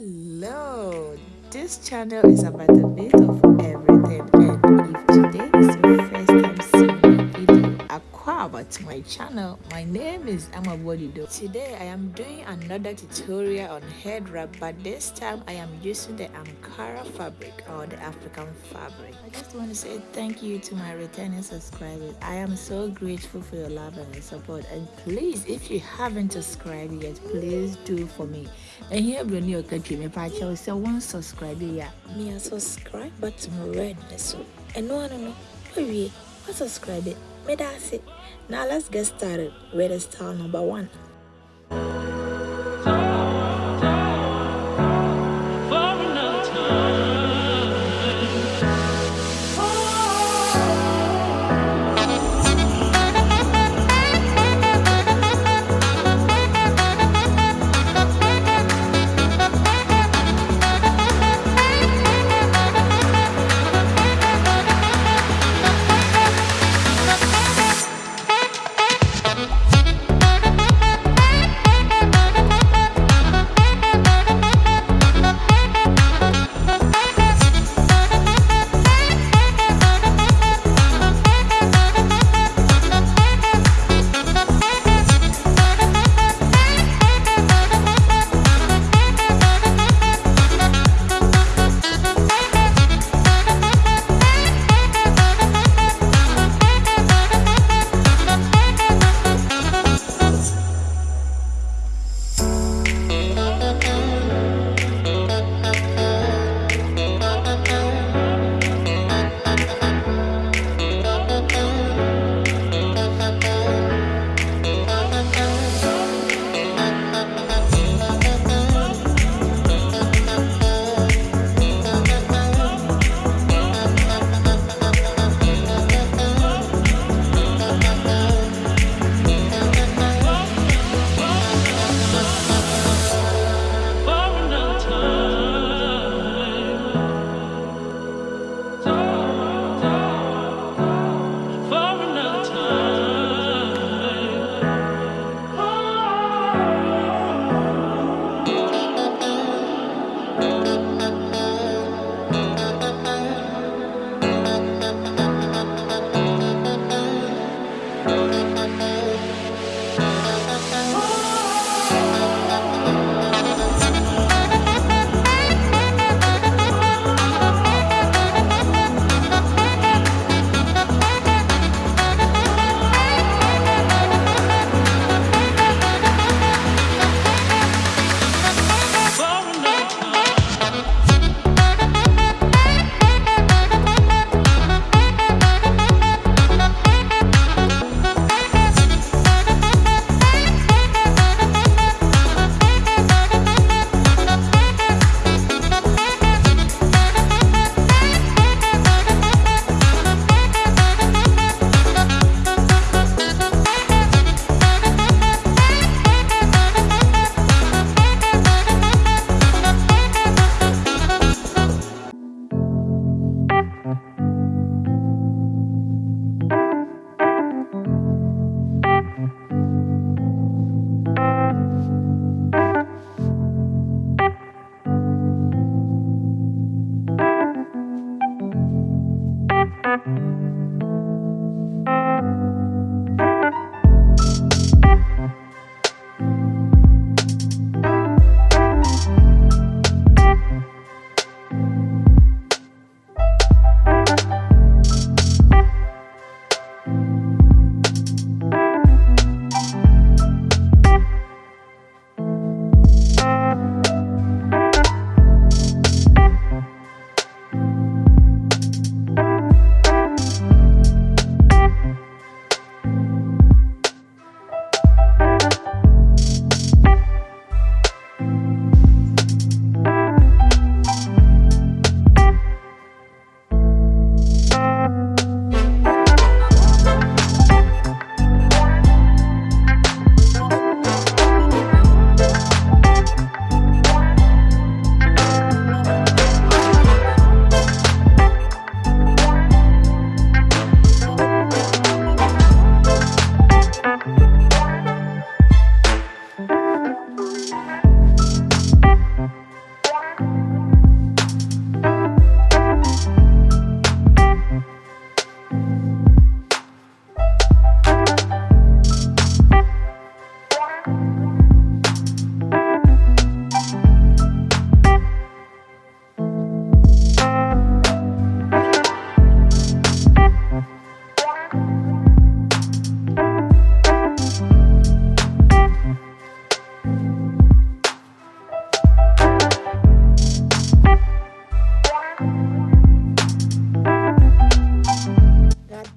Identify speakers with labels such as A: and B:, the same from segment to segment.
A: Hello, this channel is about a bit of everything and if today is your to my channel. My name is Amabodido. Today I am doing another tutorial on head wrap but this time I am using the Ankara fabric or the African fabric. I just want to say thank you to my returning subscribers. I am so grateful for your love and support and please if you haven't subscribed yet please do for me and here new country me pa chow say one subscribe ya me a subscribe button red so and no no no we subscribe it me that's it now let's get started with style number one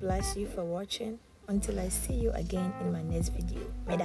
A: bless you for watching. Until i see you again in my next video. May